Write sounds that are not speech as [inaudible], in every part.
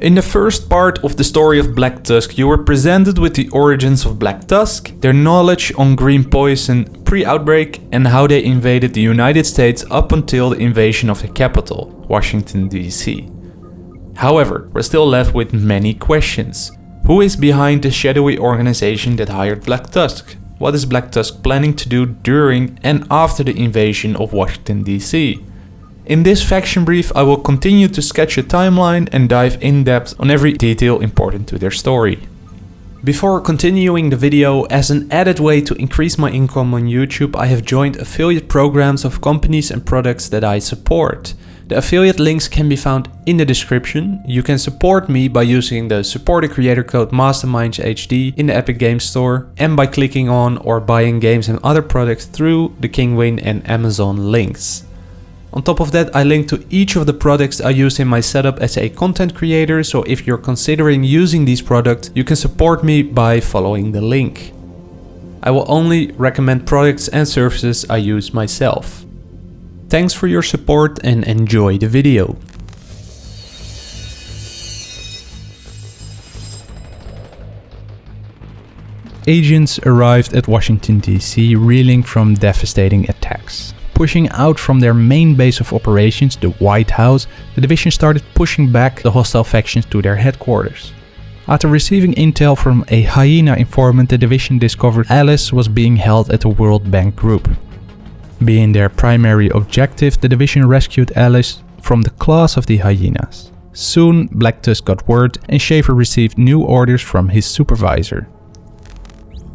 In the first part of the story of Black Tusk, you were presented with the origins of Black Tusk, their knowledge on green poison pre-outbreak and how they invaded the United States up until the invasion of the capital, Washington DC. However, we're still left with many questions. Who is behind the shadowy organization that hired Black Tusk? What is Black Tusk planning to do during and after the invasion of Washington DC? In this faction brief I will continue to sketch a timeline and dive in depth on every detail important to their story. Before continuing the video, as an added way to increase my income on YouTube, I have joined affiliate programs of companies and products that I support. The affiliate links can be found in the description. You can support me by using the support creator code MastermindsHD in the Epic Games Store and by clicking on or buying games and other products through the Kinguin and Amazon links. On top of that, I link to each of the products I use in my setup as a content creator, so if you're considering using these products, you can support me by following the link. I will only recommend products and services I use myself. Thanks for your support and enjoy the video. Agents arrived at Washington DC reeling from devastating attacks. Pushing out from their main base of operations, the White House, the division started pushing back the hostile factions to their headquarters. After receiving intel from a hyena informant, the division discovered Ellis was being held at the World Bank Group. Being their primary objective, the division rescued Ellis from the claws of the hyenas. Soon, Black Tusk got word and Schaefer received new orders from his supervisor.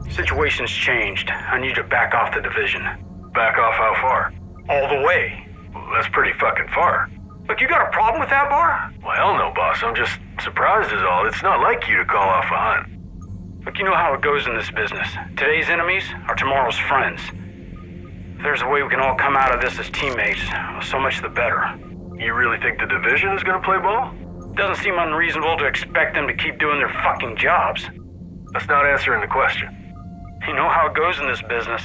Situation's changed. I need you to back off the division. Back off how far? All the way. Well, that's pretty fucking far. Look, you got a problem with that bar? Well, hell no, boss. I'm just surprised is all. It's not like you to call off a hunt. Look, you know how it goes in this business. Today's enemies are tomorrow's friends. If there's a way we can all come out of this as teammates, so much the better. You really think the division is gonna play ball? Doesn't seem unreasonable to expect them to keep doing their fucking jobs. That's not answering the question. You know how it goes in this business.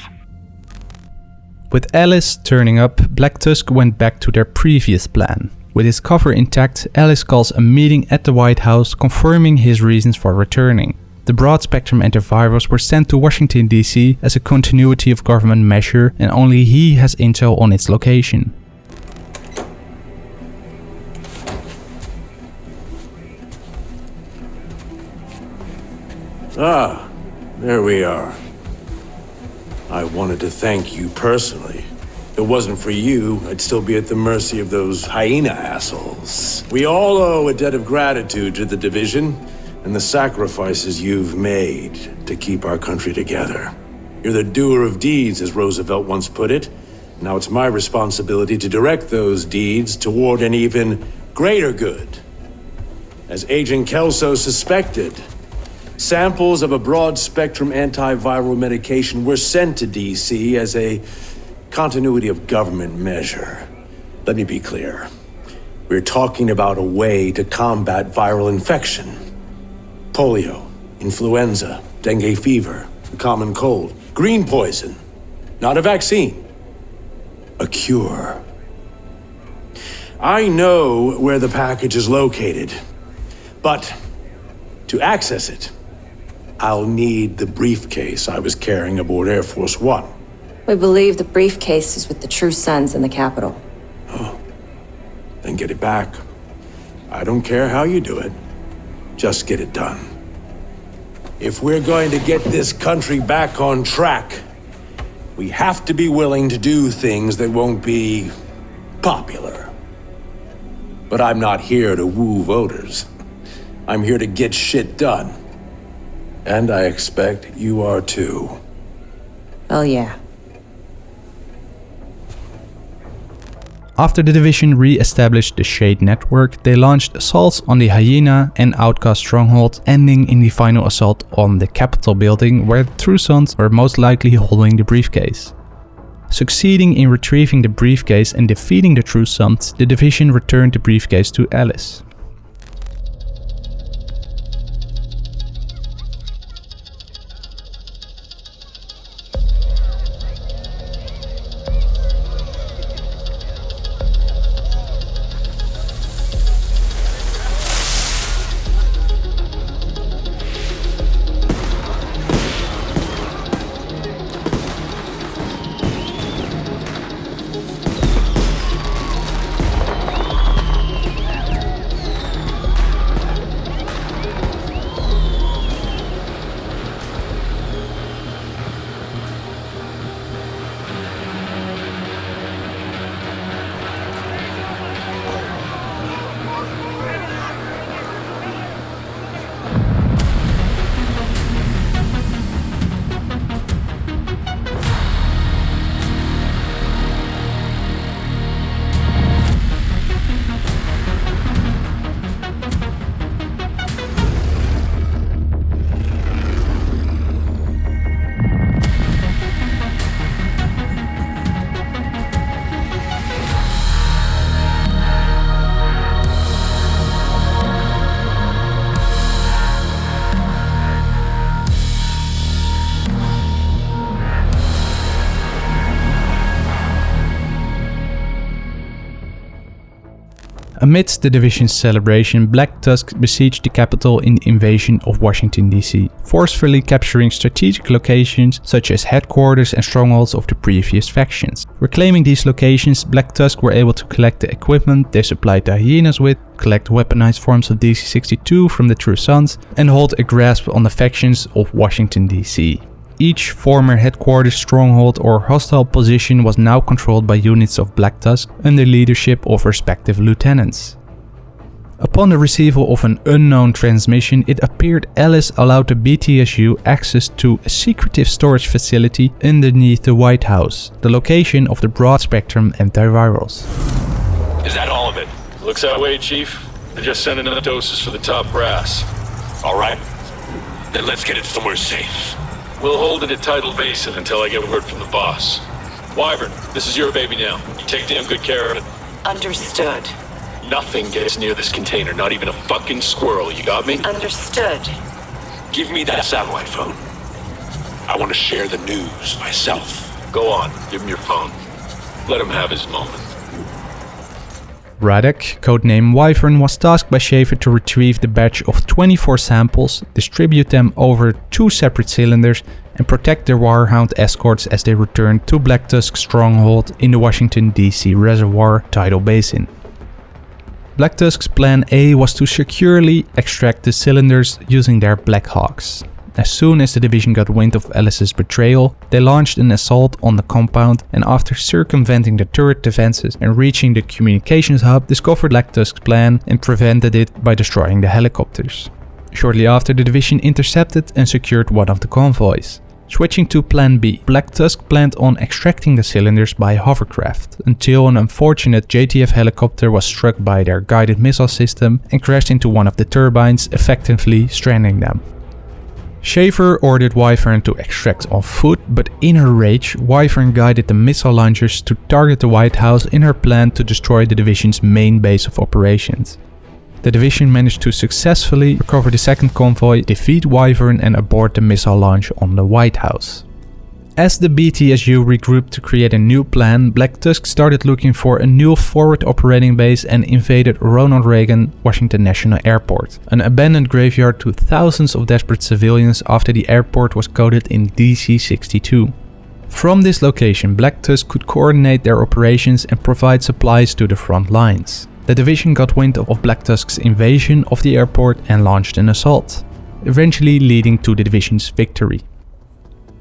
With Ellis turning up, Black Tusk went back to their previous plan. With his cover intact, Ellis calls a meeting at the White House confirming his reasons for returning. The broad-spectrum antivirals were sent to Washington DC as a continuity of government measure and only he has intel on its location. Ah, there we are. I wanted to thank you personally. If it wasn't for you, I'd still be at the mercy of those hyena assholes. We all owe a debt of gratitude to the Division and the sacrifices you've made to keep our country together. You're the doer of deeds, as Roosevelt once put it. Now it's my responsibility to direct those deeds toward an even greater good. As Agent Kelso suspected, Samples of a broad-spectrum antiviral medication were sent to DC as a continuity of government measure. Let me be clear. We're talking about a way to combat viral infection. Polio, influenza, dengue fever, the common cold, green poison. Not a vaccine. A cure. I know where the package is located, but to access it, I'll need the briefcase I was carrying aboard Air Force One. We believe the briefcase is with the True Sons in the capital. Oh, then get it back. I don't care how you do it. Just get it done. If we're going to get this country back on track, we have to be willing to do things that won't be popular. But I'm not here to woo voters. I'm here to get shit done. And I expect you are too. Oh yeah. After the division re-established the Shade network, they launched assaults on the Hyena and Outcast stronghold, ending in the final assault on the Capitol building where the True Sons were most likely holding the briefcase. Succeeding in retrieving the briefcase and defeating the True Sons, the division returned the briefcase to Ellis. Amidst the division's celebration, Black Tusk besieged the capital in the invasion of Washington DC, forcefully capturing strategic locations such as headquarters and strongholds of the previous factions. Reclaiming these locations, Black Tusk were able to collect the equipment they supplied the hyenas with, collect weaponized forms of DC-62 from the True Sons, and hold a grasp on the factions of Washington DC. Each former headquarters stronghold or hostile position was now controlled by units of Black Tusk under leadership of respective lieutenants. Upon the receival of an unknown transmission, it appeared Ellis allowed the BTSU access to a secretive storage facility underneath the White House, the location of the broad-spectrum antivirals. Is that all of it? Looks that way, Chief. They're just sending enough doses for the top brass. All right. Then let's get it somewhere safe. We'll hold it at Tidal Basin until I get word from the boss. Wyvern, this is your baby now. You take damn good care of it. Understood. Nothing gets near this container, not even a fucking squirrel. You got me? Understood. Give me that satellite phone. I want to share the news myself. Go on, give him your phone. Let him have his moment. Radek, codename Wyvern, was tasked by Schaefer to retrieve the batch of 24 samples, distribute them over two separate cylinders, and protect their Wirehound escorts as they returned to Black Tusk's stronghold in the Washington DC Reservoir tidal basin. Black Tusk's plan A was to securely extract the cylinders using their Black Hawks. As soon as the division got wind of Ellis's betrayal, they launched an assault on the compound and after circumventing the turret defenses and reaching the communications hub, discovered Black Tusk's plan and prevented it by destroying the helicopters. Shortly after, the division intercepted and secured one of the convoys. Switching to plan B, Black Tusk planned on extracting the cylinders by hovercraft, until an unfortunate JTF helicopter was struck by their guided missile system and crashed into one of the turbines, effectively stranding them. Schaefer ordered Wyvern to extract on foot, but in her rage, Wyvern guided the missile launchers to target the White House in her plan to destroy the division's main base of operations. The division managed to successfully recover the second convoy, defeat Wyvern and abort the missile launch on the White House. As the BTSU regrouped to create a new plan, Black Tusk started looking for a new forward operating base and invaded Ronald Reagan Washington National Airport, an abandoned graveyard to thousands of desperate civilians after the airport was coded in DC-62. From this location, Black Tusk could coordinate their operations and provide supplies to the front lines. The division got wind of Black Tusk's invasion of the airport and launched an assault, eventually leading to the division's victory.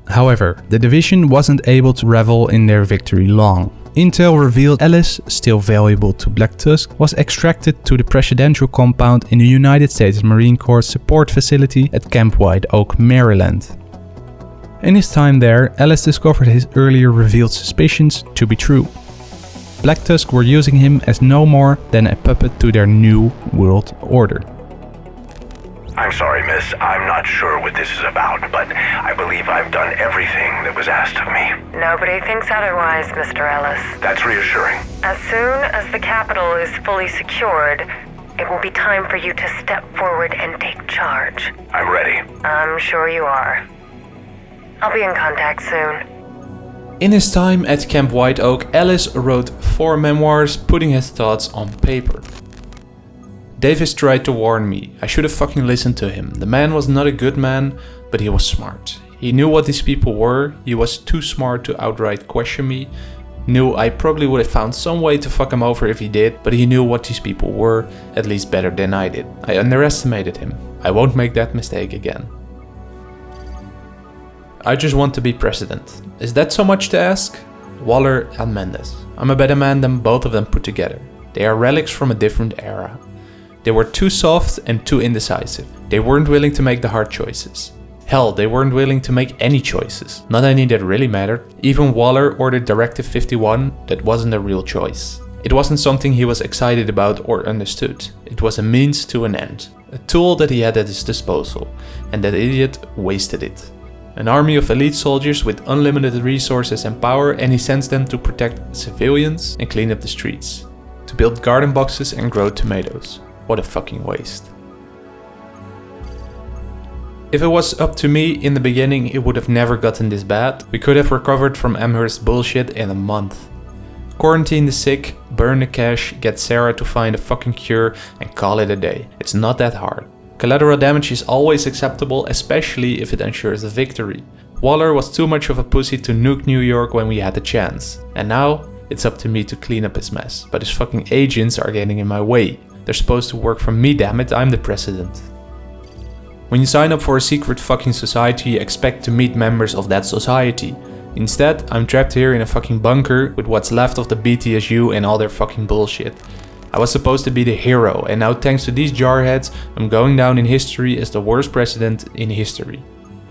However, the division wasn't able to revel in their victory long. Intel revealed Ellis, still valuable to Black Tusk, was extracted to the presidential compound in the United States Marine Corps support facility at Camp White Oak, Maryland. In his time there, Ellis discovered his earlier revealed suspicions to be true. Black Tusk were using him as no more than a puppet to their new world order. I'm sorry, miss. I'm not sure what this is about, but I believe I've done everything that was asked of me. Nobody thinks otherwise, Mr. Ellis. That's reassuring. As soon as the capital is fully secured, it will be time for you to step forward and take charge. I'm ready. I'm sure you are. I'll be in contact soon. In his time at Camp White Oak, Ellis wrote four memoirs, putting his thoughts on paper. Davis tried to warn me. I should have fucking listened to him. The man was not a good man, but he was smart. He knew what these people were. He was too smart to outright question me. Knew I probably would have found some way to fuck him over if he did, but he knew what these people were, at least better than I did. I underestimated him. I won't make that mistake again. I just want to be president. Is that so much to ask? Waller and Mendes. I'm a better man than both of them put together. They are relics from a different era. They were too soft and too indecisive. They weren't willing to make the hard choices. Hell, they weren't willing to make any choices, not any that really mattered. Even Waller ordered Directive 51, that wasn't a real choice. It wasn't something he was excited about or understood. It was a means to an end. A tool that he had at his disposal, and that idiot wasted it. An army of elite soldiers with unlimited resources and power and he sends them to protect civilians and clean up the streets. To build garden boxes and grow tomatoes. What a fucking waste. If it was up to me in the beginning, it would have never gotten this bad. We could have recovered from Amherst bullshit in a month. Quarantine the sick, burn the cash, get CERA to find a fucking cure, and call it a day. It's not that hard. Collateral damage is always acceptable, especially if it ensures a victory. Waller was too much of a pussy to nuke New York when we had the chance. And now, it's up to me to clean up his mess. But his fucking agents are getting in my way. They're supposed to work for me, damn it, I'm the president. When you sign up for a secret fucking society, you expect to meet members of that society. Instead, I'm trapped here in a fucking bunker with what's left of the BTSU and all their fucking bullshit. I was supposed to be the hero, and now thanks to these jarheads, I'm going down in history as the worst president in history.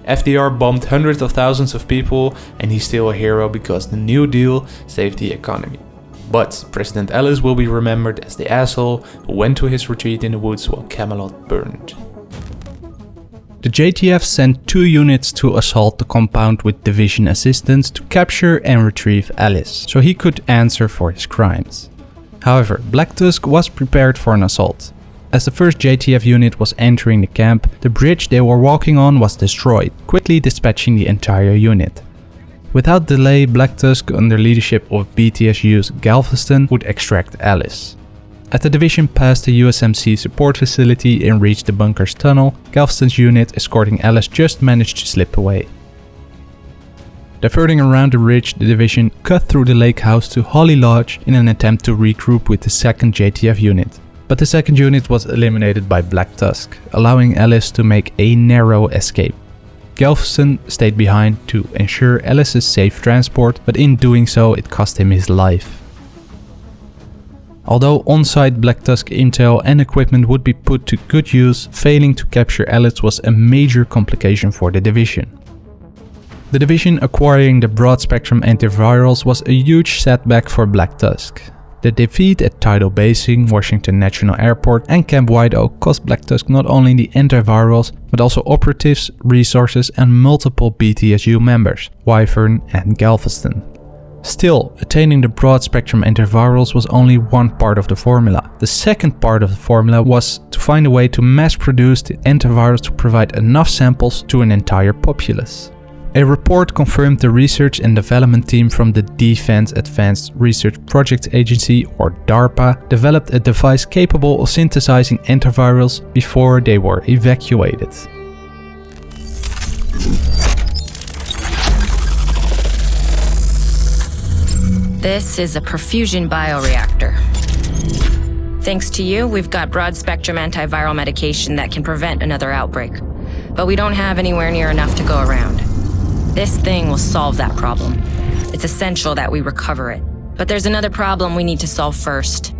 FDR bombed hundreds of thousands of people, and he's still a hero because the New Deal saved the economy. But President Ellis will be remembered as the asshole who went to his retreat in the woods while Camelot burned. The JTF sent two units to assault the compound with division assistance to capture and retrieve Ellis, so he could answer for his crimes. However, Black Tusk was prepared for an assault. As the first JTF unit was entering the camp, the bridge they were walking on was destroyed, quickly dispatching the entire unit. Without delay, Black Tusk under leadership of BTSU's Galveston would extract Ellis. As the division passed the USMC support facility and reached the bunker's tunnel, Galveston's unit escorting Ellis just managed to slip away. Diverting around the ridge, the division cut through the lake house to Holly Lodge in an attempt to regroup with the 2nd JTF unit. But the 2nd unit was eliminated by Black Tusk, allowing Ellis to make a narrow escape. Galveston stayed behind to ensure Ellis's safe transport, but in doing so it cost him his life. Although on-site Black Tusk intel and equipment would be put to good use, failing to capture Ellis was a major complication for the division. The division acquiring the broad-spectrum antivirals was a huge setback for Black Tusk. The defeat at Tidal Basin, Washington National Airport and Camp White Oak cost Black Tusk not only the antivirals, but also operatives, resources and multiple BTSU members, Wyvern and Galveston. Still, attaining the broad spectrum antivirals was only one part of the formula. The second part of the formula was to find a way to mass produce the antivirus to provide enough samples to an entire populace. A report confirmed the research and development team from the Defense Advanced Research Projects Agency or DARPA developed a device capable of synthesizing antivirals before they were evacuated. This is a perfusion bioreactor. Thanks to you, we've got broad spectrum antiviral medication that can prevent another outbreak. But we don't have anywhere near enough to go around. This thing will solve that problem. It's essential that we recover it. But there's another problem we need to solve first.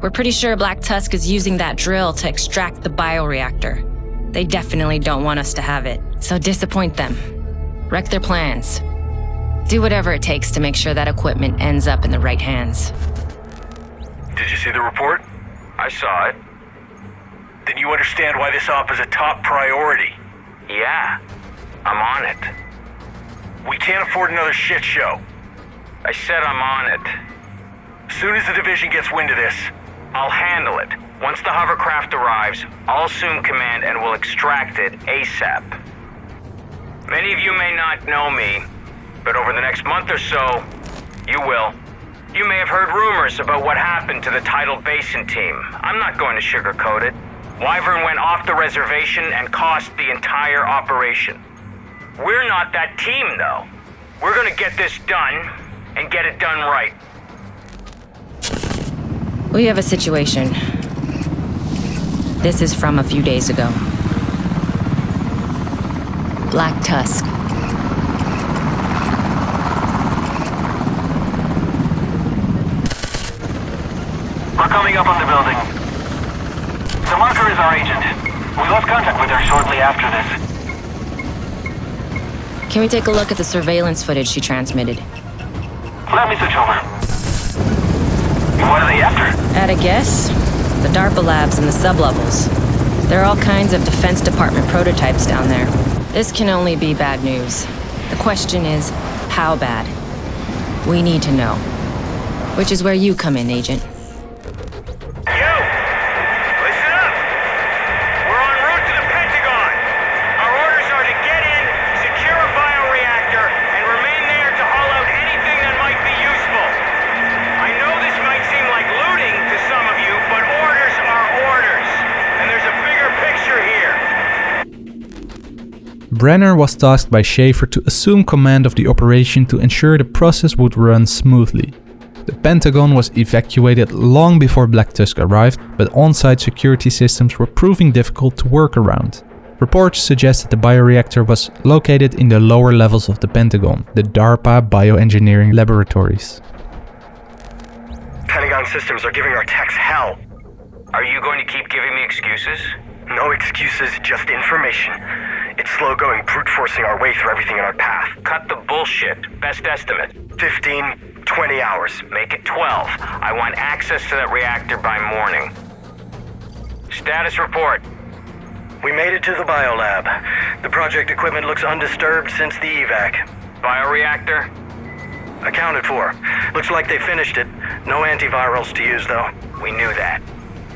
We're pretty sure Black Tusk is using that drill to extract the bioreactor. They definitely don't want us to have it, so disappoint them. Wreck their plans. Do whatever it takes to make sure that equipment ends up in the right hands. Did you see the report? I saw it. Then you understand why this op is a top priority. Yeah, I'm on it. We can't afford another shit show. I said I'm on it. Soon as the division gets wind of this, I'll handle it. Once the hovercraft arrives, I'll assume command and will extract it ASAP. Many of you may not know me, but over the next month or so, you will. You may have heard rumors about what happened to the Tidal Basin team. I'm not going to sugarcoat it. Wyvern went off the reservation and cost the entire operation. We're not that team, though. We're gonna get this done, and get it done right. We have a situation. This is from a few days ago. Black Tusk. We're coming up on the building. The marker is our agent. We lost contact with her shortly after this. Can we take a look at the surveillance footage she transmitted? Let me switch over. What are they after? At a guess? The DARPA labs and the sublevels. There are all kinds of Defense Department prototypes down there. This can only be bad news. The question is, how bad? We need to know. Which is where you come in, Agent. You! Listen up! We're en route to the Pentagon! Our orders are to get in, secure a bioreactor, and remain there to haul out anything that might be useful. Brenner was tasked by Schaefer to assume command of the operation to ensure the process would run smoothly. The Pentagon was evacuated long before Black Tusk arrived, but on-site security systems were proving difficult to work around. Reports suggest that the bioreactor was located in the lower levels of the Pentagon, the DARPA bioengineering laboratories. Pentagon systems are giving our techs hell. Are you going to keep giving me excuses? No excuses, just information. It's slow going, brute forcing our way through everything in our path. Cut the bullshit. Best estimate. 15, 20 hours. Make it 12. I want access to that reactor by morning. Status report. We made it to the biolab. The project equipment looks undisturbed since the evac. Bioreactor? Accounted for. Looks like they finished it. No antivirals to use, though. We knew that.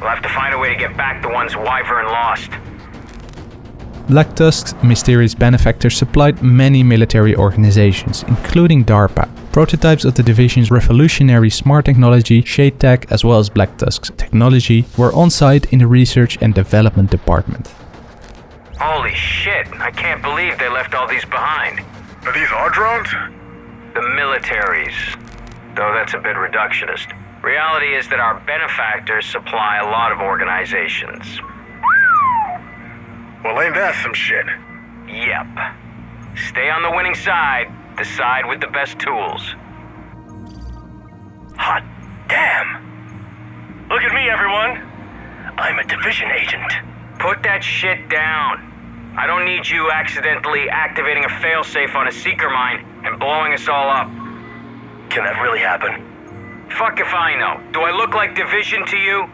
We'll have to find a way to get back the ones Wyvern lost. Black Tusk's mysterious benefactor supplied many military organizations, including DARPA. Prototypes of the division's revolutionary smart technology, Shade Tech, as well as Black Tusk's technology, were on site in the research and development department. Holy shit, I can't believe they left all these behind. Are these our drones? The militaries. Though that's a bit reductionist. Reality is that our benefactors supply a lot of organizations. Well, ain't that some shit? Yep. Stay on the winning side, the side with the best tools. Hot damn! Look at me, everyone! I'm a division agent. Put that shit down. I don't need you accidentally activating a failsafe on a seeker mine and blowing us all up. Can that really happen? Fuck if I know. Do I look like division to you?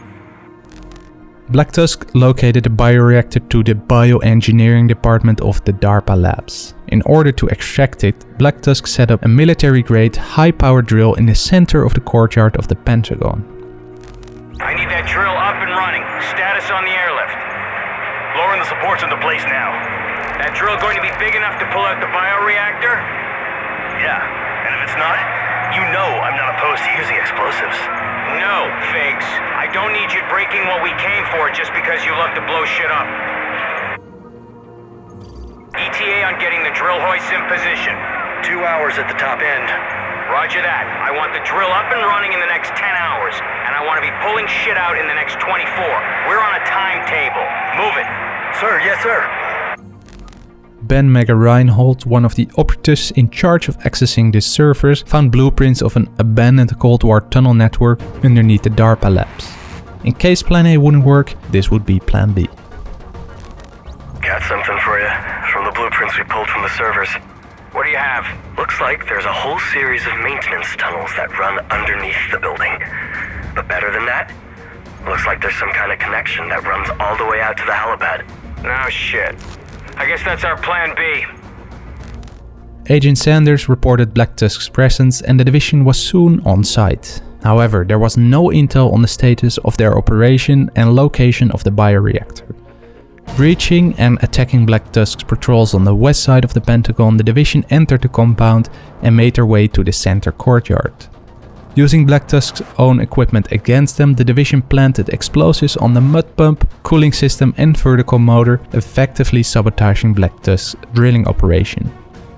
Black Tusk located the bioreactor to the bioengineering department of the DARPA labs. In order to extract it, Black Tusk set up a military-grade, high-power drill in the center of the courtyard of the Pentagon. I need that drill up and running. Status on the airlift. Lowering the supports into place now. That drill going to be big enough to pull out the bioreactor? Yeah, and if it's not, you know I'm not opposed to using explosives. No, Figs. I don't need you breaking what we came for just because you love to blow shit up. ETA on getting the drill hoist in position. Two hours at the top end. Roger that. I want the drill up and running in the next 10 hours, and I want to be pulling shit out in the next 24. We're on a timetable. Move it. Sir, yes, sir. Ben Mega Reinhold, one of the operatives in charge of accessing these servers, found blueprints of an abandoned Cold War tunnel network underneath the DARPA labs. In case Plan A wouldn't work, this would be Plan B. Got something for you from the blueprints we pulled from the servers. What do you have? Looks like there's a whole series of maintenance tunnels that run underneath the building. But better than that, looks like there's some kind of connection that runs all the way out to the helipad. No shit. I guess that's our plan B. Agent Sanders reported Black Tusk's presence and the division was soon on site. However, there was no intel on the status of their operation and location of the bioreactor. Breaching and attacking Black Tusk's patrols on the west side of the Pentagon, the division entered the compound and made their way to the center courtyard. Using Black Tusk's own equipment against them, the division planted explosives on the mud pump, cooling system and vertical motor, effectively sabotaging Black Tusk's drilling operation.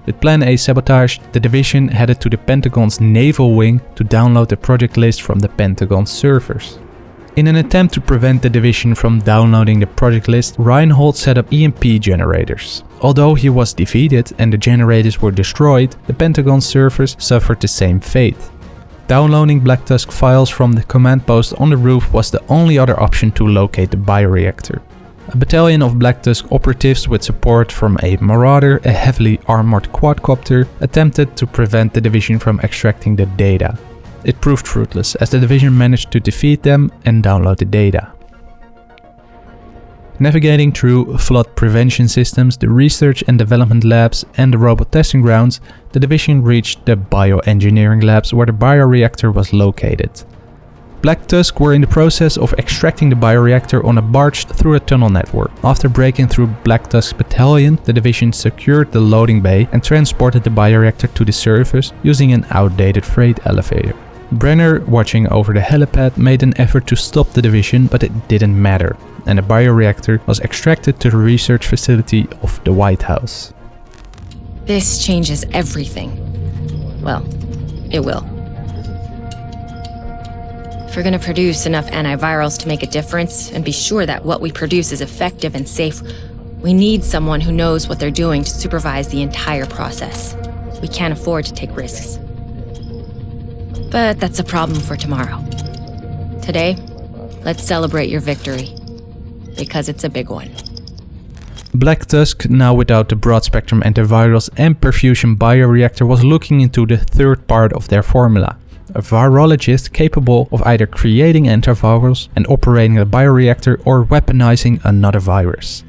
With Plan A sabotaged, the division headed to the Pentagon's naval wing to download the project list from the Pentagon servers. In an attempt to prevent the division from downloading the project list, Reinhold set up EMP generators. Although he was defeated and the generators were destroyed, the Pentagon servers suffered the same fate. Downloading Black Tusk files from the command post on the roof was the only other option to locate the bioreactor. A battalion of Black Tusk operatives with support from a Marauder, a heavily armored quadcopter, attempted to prevent the division from extracting the data. It proved fruitless as the division managed to defeat them and download the data. Navigating through flood prevention systems, the research and development labs and the robot testing grounds, the division reached the bioengineering labs where the bioreactor was located. Black Tusk were in the process of extracting the bioreactor on a barge through a tunnel network. After breaking through Black Tusk's battalion, the division secured the loading bay and transported the bioreactor to the surface using an outdated freight elevator. Brenner, watching over the helipad, made an effort to stop the division, but it didn't matter, and the bioreactor was extracted to the research facility of the White House. This changes everything. Well, it will. If we're gonna produce enough antivirals to make a difference and be sure that what we produce is effective and safe, we need someone who knows what they're doing to supervise the entire process. We can't afford to take risks. But that's a problem for tomorrow. Today, let's celebrate your victory. Because it's a big one. Black Tusk, now without the broad spectrum antivirals and perfusion bioreactor, was looking into the third part of their formula. A virologist capable of either creating antivirals and operating a bioreactor or weaponizing another virus.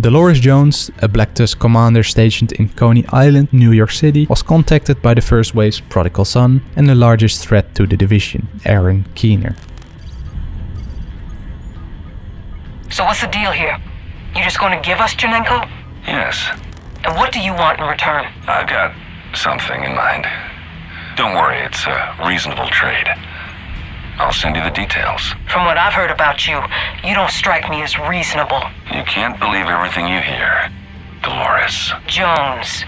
Dolores Jones, a Black Tusk commander stationed in Coney Island, New York City, was contacted by the First Wave's prodigal son and the largest threat to the division, Aaron Keener. So what's the deal here? You're just going to give us Chernenko? Yes, And what do you want in return? I've got something in mind. Don't worry, it's a reasonable trade. I'll send you the details. From what I've heard about you, you don't strike me as reasonable. You can't believe everything you hear, Dolores. Jones.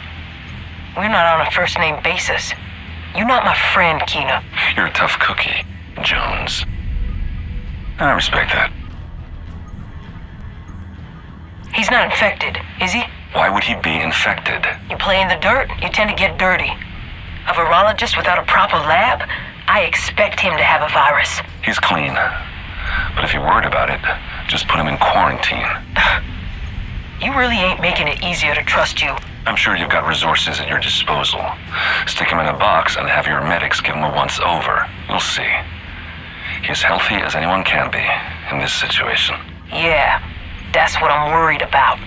We're not on a first name basis. You're not my friend, Keener. You're a tough cookie, Jones. I respect that. He's not infected, is he? Why would he be infected? You play in the dirt, you tend to get dirty. A virologist without a proper lab? I expect him to have a virus. He's clean. But if you're worried about it, just put him in quarantine. [sighs] You really ain't making it easier to trust you. I'm sure you've got resources at your disposal. Stick him in a box and have your medics give him a once over. You'll see. He's healthy as anyone can be in this situation. Yeah, that's what I'm worried about.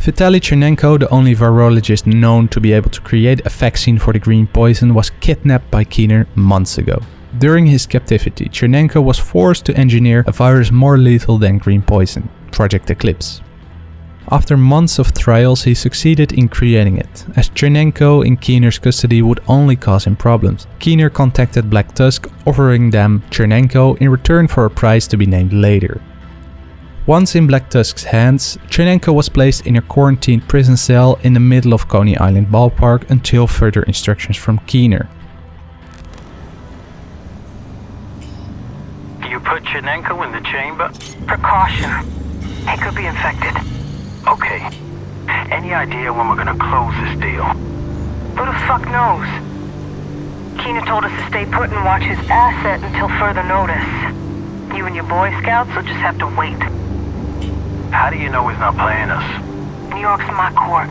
Vitaly Chernenko, the only virologist known to be able to create a vaccine for the green poison, was kidnapped by Keener months ago. During his captivity, Chernenko was forced to engineer a virus more lethal than green poison, Project Eclipse. After months of trials, he succeeded in creating it, as Chernenko in Keener's custody would only cause him problems. Keener contacted Black Tusk, offering them Chernenko in return for a prize to be named later. Once in Black Tusk's hands, Chernenko was placed in a quarantined prison cell in the middle of Coney Island ballpark until further instructions from Keener. You put Chernenko in the chamber? Precaution. He could be infected. Okay. Any idea when we're gonna close this deal? Who the fuck knows? Keener told us to stay put and watch his asset until further notice. You and your Boy Scouts will just have to wait. How do you know he's not playing us? New York's my court.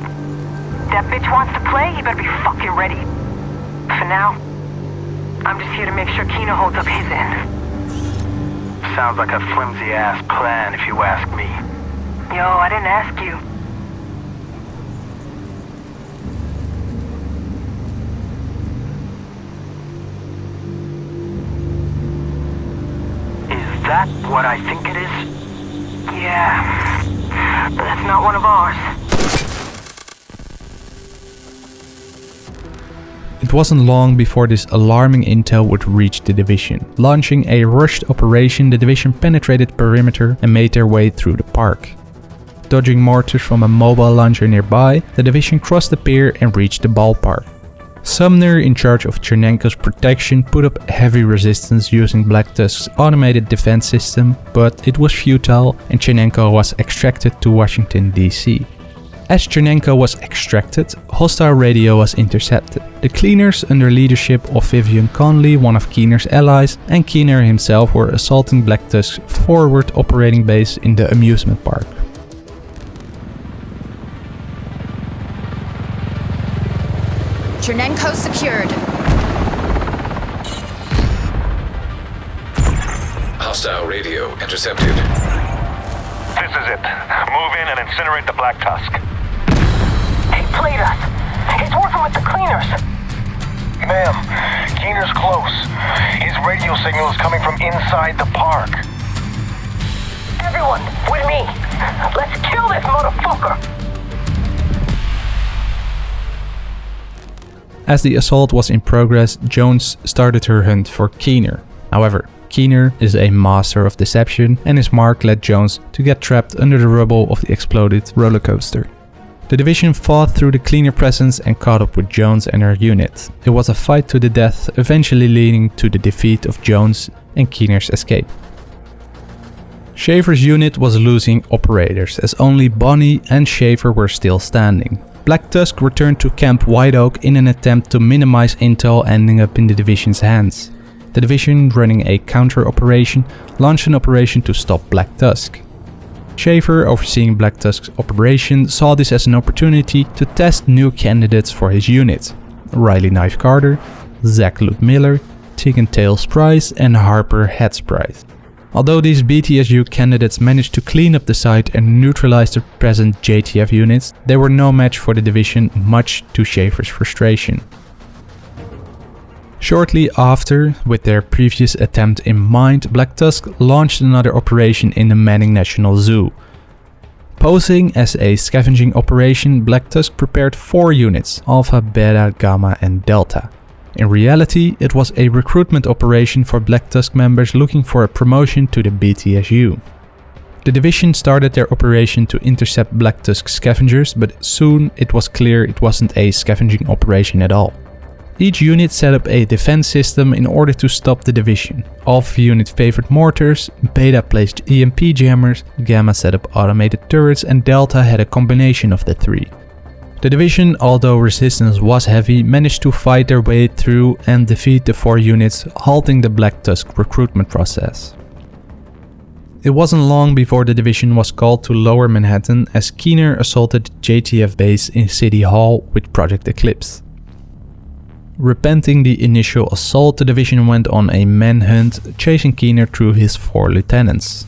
That bitch wants to play, he better be fucking ready. For now, I'm just here to make sure Keener holds up his end. Sounds like a flimsy ass plan if you ask me. Yo, I didn't ask you. Is that what I think it is? Yeah. That's not one of ours. It wasn't long before this alarming intel would reach the division. Launching a rushed operation, the division penetrated perimeter and made their way through the park. Dodging mortars from a mobile launcher nearby, the division crossed the pier and reached the ballpark. Sumner, in charge of Chernenko's protection, put up heavy resistance using Black Tusk's automated defense system, but it was futile and Chernenko was extracted to Washington DC. As Chernenko was extracted, hostile radio was intercepted. The cleaners under leadership of Vivian Conley, one of Keener's allies, and Keener himself were assaulting Black Tusk's forward operating base in the amusement park. Chernenko secured. Hostile radio intercepted. This is it. Move in and incinerate the Black Tusk. He played us. He's working with the cleaners. Ma'am, Keener's close. His radio signal is coming from inside the park. Everyone, with me. Let's kill this motherfucker. As the assault was in progress, Jones started her hunt for Keener. However, Keener is a master of deception and his mark led Jones to get trapped under the rubble of the exploded roller coaster. The division fought through the cleaner presence and caught up with Jones and her unit. It was a fight to the death, eventually leading to the defeat of Jones and Keener's escape. Schaefer's unit was losing operators as only Bonnie and Schaefer were still standing. Black Tusk returned to Camp White Oak in an attempt to minimize intel ending up in the division's hands. The division, running a counter operation, launched an operation to stop Black Tusk. Schaefer, overseeing Black Tusk's operation, saw this as an opportunity to test new candidates for his unit. Riley Knife Carter, Zach Luke Miller, Tegan Tails Price and Harper Heads Price. Although these BTSU candidates managed to clean up the site and neutralize the present JTF units, they were no match for the division, much to Schaefer's frustration. Shortly after, with their previous attempt in mind, Black Tusk launched another operation in the Manning National Zoo. Posing as a scavenging operation, Black Tusk prepared four units, Alpha, Beta, Gamma and Delta. In reality, it was a recruitment operation for Black Tusk members looking for a promotion to the BTSU. The division started their operation to intercept Black Tusk scavengers, but soon it was clear it wasn't a scavenging operation at all. Each unit set up a defense system in order to stop the division. Alpha unit favored mortars, Beta placed EMP jammers, Gamma set up automated turrets and Delta had a combination of the three. The division, although resistance was heavy, managed to fight their way through and defeat the four units, halting the Black Tusk recruitment process. It wasn't long before the division was called to Lower Manhattan as Keener assaulted JTF base in City Hall with Project Eclipse. Repenting the initial assault, the division went on a manhunt, chasing Keener through his four lieutenants.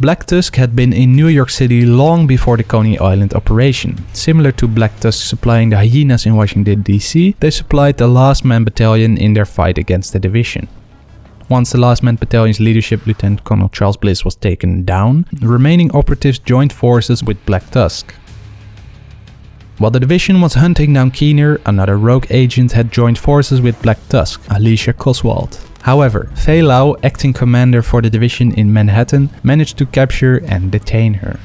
Black Tusk had been in New York City long before the Coney Island operation. Similar to Black Tusk supplying the hyenas in Washington DC, they supplied the Last Man Battalion in their fight against the division. Once the Last Man Battalion's leadership, Lieutenant Colonel Charles Bliss, was taken down, the remaining operatives joined forces with Black Tusk. While the division was hunting down Keener, another rogue agent had joined forces with Black Tusk, Alicia Coswald. However, Faye Lau, acting commander for the division in Manhattan, managed to capture and detain her.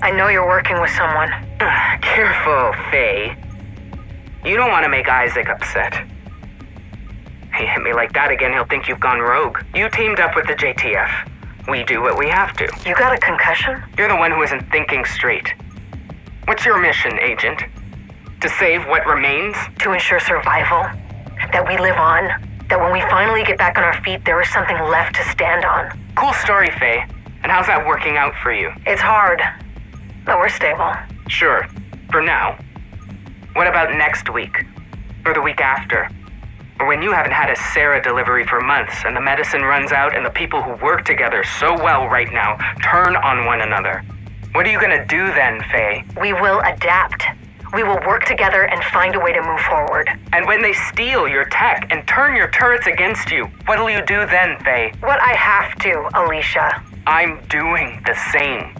I know you're working with someone. [sighs] Careful, Faye. You don't want to make ISAC upset. He hit me like that again, he'll think you've gone rogue. You teamed up with the JTF. We do what we have to. You got a concussion? You're the one who isn't thinking straight. What's your mission, Agent? To save what remains? To ensure survival. That we live on. That when we finally get back on our feet, there is something left to stand on. Cool story, Faye. And how's that working out for you? It's hard, but we're stable. Sure. For now. What about next week? Or the week after? Or when you haven't had a CERA delivery for months and the medicine runs out and the people who work together so well right now turn on one another? What are you gonna do then, Faye? We will adapt. We will work together and find a way to move forward. And when they steal your tech and turn your turrets against you, what'll you do then, Faye? What I have to, Alicia. I'm doing the same.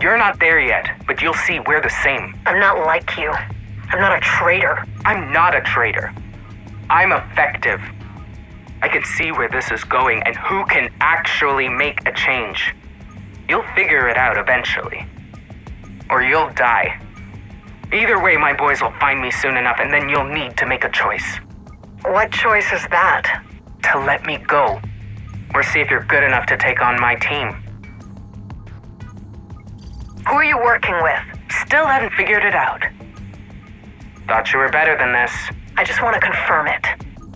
You're not there yet, but you'll see we're the same. I'm not like you. I'm not a traitor. I'm not a traitor. I'm effective. I can see where this is going and who can actually make a change. You'll figure it out eventually. Or you'll die. Either way, my boys will find me soon enough, and then you'll need to make a choice. What choice is that? To let me go. Or see if you're good enough to take on my team. Who are you working with? Still haven't figured it out. Thought you were better than this. I just want to confirm it.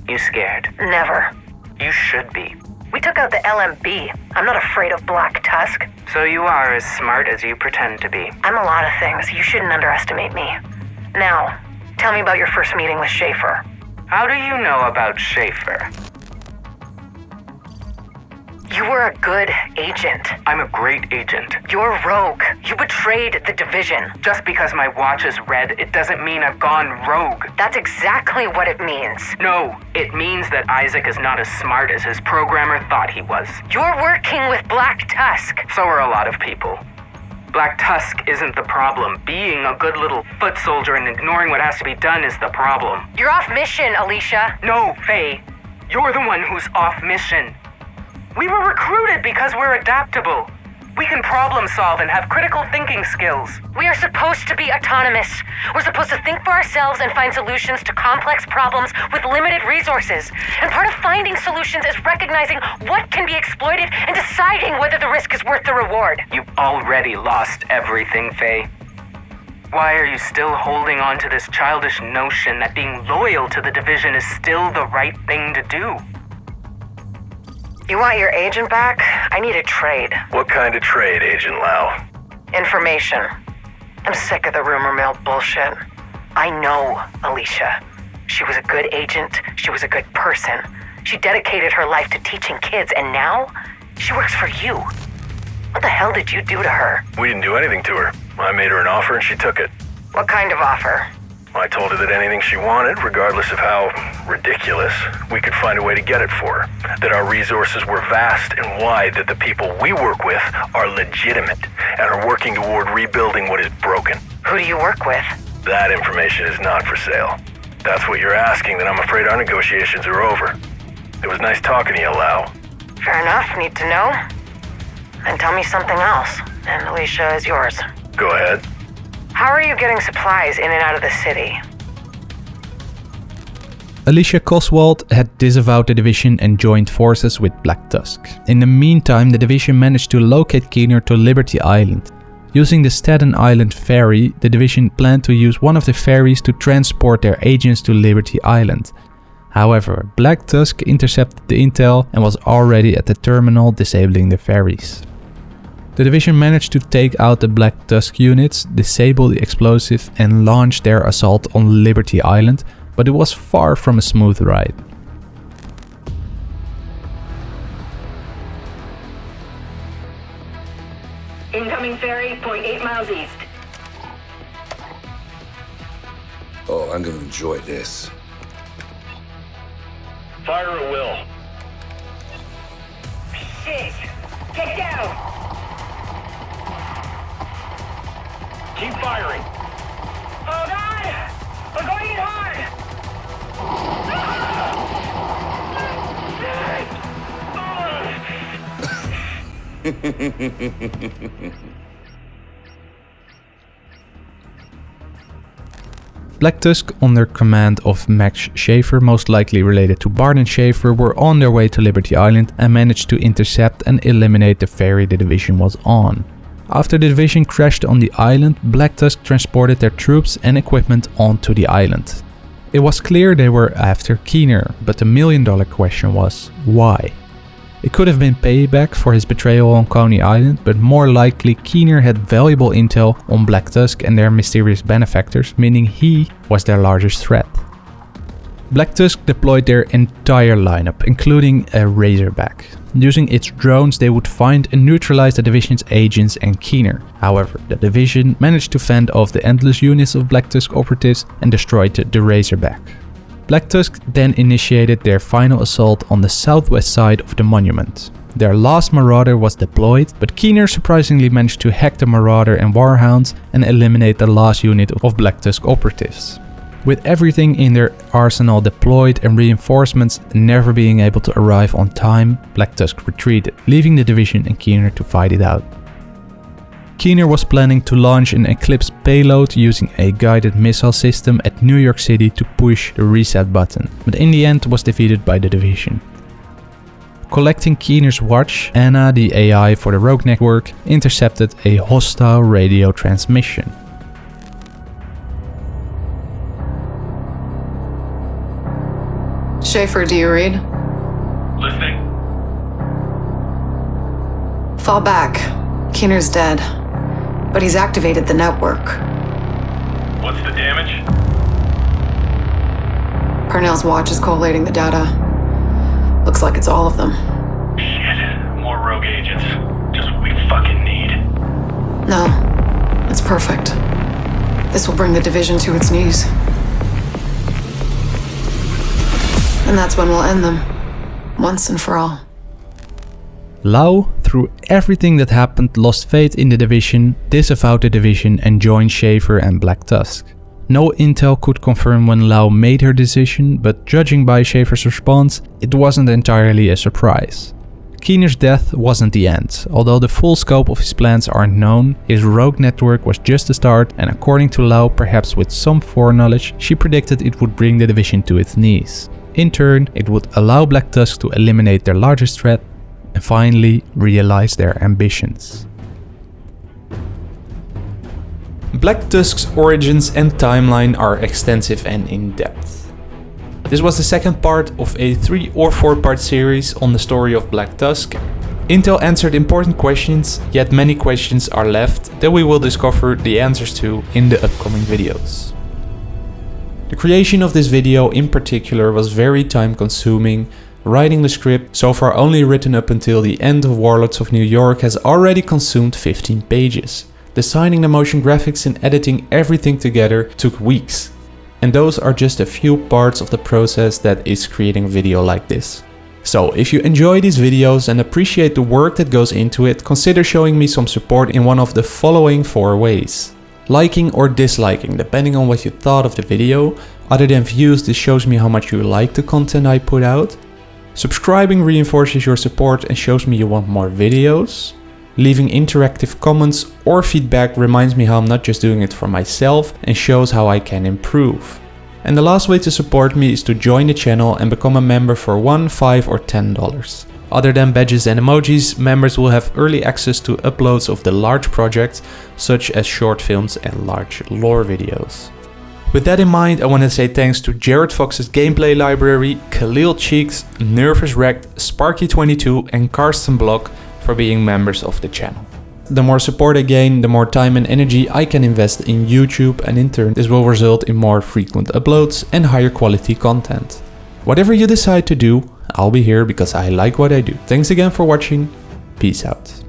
You scared? Never. You should be. We took out the LMB. I'm not afraid of Black Tusk. So you are as smart as you pretend to be. I'm a lot of things. You shouldn't underestimate me. Now, tell me about your first meeting with Schaefer. How do you know about Schaefer? You were a good agent. I'm a great agent. You're rogue. You betrayed the division. Just because my watch is red, it doesn't mean I've gone rogue. That's exactly what it means. No, it means that ISAC is not as smart as his programmer thought he was. You're working with Black Tusk. So are a lot of people. Black Tusk isn't the problem. Being a good little foot soldier and ignoring what has to be done is the problem. You're off mission, Alicia. No, Faye. You're the one who's off mission. We were recruited because we're adaptable. We can problem solve and have critical thinking skills. We are supposed to be autonomous. We're supposed to think for ourselves and find solutions to complex problems with limited resources. And part of finding solutions is recognizing what can be exploited and deciding whether the risk is worth the reward. You've already lost everything, Faye. Why are you still holding on to this childish notion that being loyal to the division is still the right thing to do? You want your agent back? I need a trade. What kind of trade, Agent Lau? Information. I'm sick of the rumor mill bullshit. I know Alicia. She was a good agent. She was a good person. She dedicated her life to teaching kids, and now she works for you. What the hell did you do to her? We didn't do anything to her. I made her an offer and she took it. What kind of offer? I told her that anything she wanted, regardless of how ridiculous, we could find a way to get it for her. That our resources were vast and wide, that the people we work with are legitimate and are working toward rebuilding what is broken. Who do you work with? That information is not for sale. That's what you're asking, then I'm afraid our negotiations are over. It was nice talking to you, Lau. Fair enough, need to know. And tell me something else, and Alicia is yours. Go ahead. How are you getting supplies in and out of the city? Alicia Coswald had disavowed the division and joined forces with Black Tusk. In the meantime, the division managed to locate Keener to Liberty Island. Using the Staten Island ferry, the division planned to use one of the ferries to transport their agents to Liberty Island. However, Black Tusk intercepted the intel and was already at the terminal disabling the ferries. The division managed to take out the Black Tusk units, disable the explosive and launch their assault on Liberty Island, but it was far from a smooth ride. Incoming ferry, point eight miles east. Oh, I'm gonna enjoy this. Fire at will. Shit! Get down! Keep firing. Oh god! We're going in hard! [laughs] Black Tusk, under command of Max Schaefer, most likely related to Barton Schaefer, were on their way to Liberty Island and managed to intercept and eliminate the ferry the division was on. After the division crashed on the island, Black Tusk transported their troops and equipment onto the island. It was clear they were after Keener, but the million dollar question was, why? It could have been payback for his betrayal on Coney Island, but more likely Keener had valuable intel on Black Tusk and their mysterious benefactors, meaning he was their largest threat. Black Tusk deployed their entire lineup, including a Razorback. Using its drones, they would find and neutralize the division's agents and Keener. However, the division managed to fend off the endless units of Black Tusk operatives and destroyed the Razorback. Black Tusk then initiated their final assault on the southwest side of the monument. Their last Marauder was deployed, but Keener surprisingly managed to hack the Marauder and Warhounds and eliminate the last unit of Black Tusk operatives. With everything in their arsenal deployed and reinforcements never being able to arrive on time, Black Tusk retreated, leaving the division and Keener to fight it out. Keener was planning to launch an Eclipse payload using a guided missile system at New York City to push the reset button, but in the end was defeated by the division. Collecting Keener's watch, Anna, the AI for the Rogue network, intercepted a hostile radio transmission. Schaefer, do you read? Listening. Fall back. Keener's dead. But he's activated the network. What's the damage? Parnell's watch is collating the data. Looks like it's all of them. Shit. More rogue agents. Just what we fucking need. No. It's perfect. This will bring the division to its knees. And that's when we'll end them. Once and for all. Lau, through everything that happened, lost faith in the division, disavowed the division and joined Schaefer and Black Tusk. No intel could confirm when Lau made her decision, but judging by Schaefer's response, it wasn't entirely a surprise. Keener's death wasn't the end. Although the full scope of his plans aren't known, his rogue network was just the start and according to Lau, perhaps with some foreknowledge, she predicted it would bring the division to its knees. In turn, it would allow Black Tusk to eliminate their largest threat and finally realize their ambitions. Black Tusk's origins and timeline are extensive and in-depth. This was the second part of a 3 or 4 part series on the story of Black Tusk. Intel answered important questions, yet many questions are left that we will discover the answers to in the upcoming videos. The creation of this video in particular was very time consuming Writing the script, so far only written up until the end of Warlords of New York, has already consumed 15 pages. Designing the motion graphics and editing everything together took weeks. And those are just a few parts of the process that is creating video like this. So if you enjoy these videos and appreciate the work that goes into it, consider showing me some support in one of the following four ways. Liking or disliking, depending on what you thought of the video. Other than views, this shows me how much you like the content I put out. Subscribing reinforces your support and shows me you want more videos. Leaving interactive comments or feedback reminds me how I'm not just doing it for myself and shows how I can improve. And the last way to support me is to join the channel and become a member for 1, 5 or 10 dollars. Other than badges and emojis, members will have early access to uploads of the large projects such as short films and large lore videos. With that in mind, I want to say thanks to Jared Fox's gameplay library, Khalil Cheeks, Nervous Wrecked, Sparky22 and Karsten Block for being members of the channel. The more support I gain, the more time and energy I can invest in YouTube and in turn this will result in more frequent uploads and higher quality content. Whatever you decide to do, I'll be here because I like what I do. Thanks again for watching, peace out.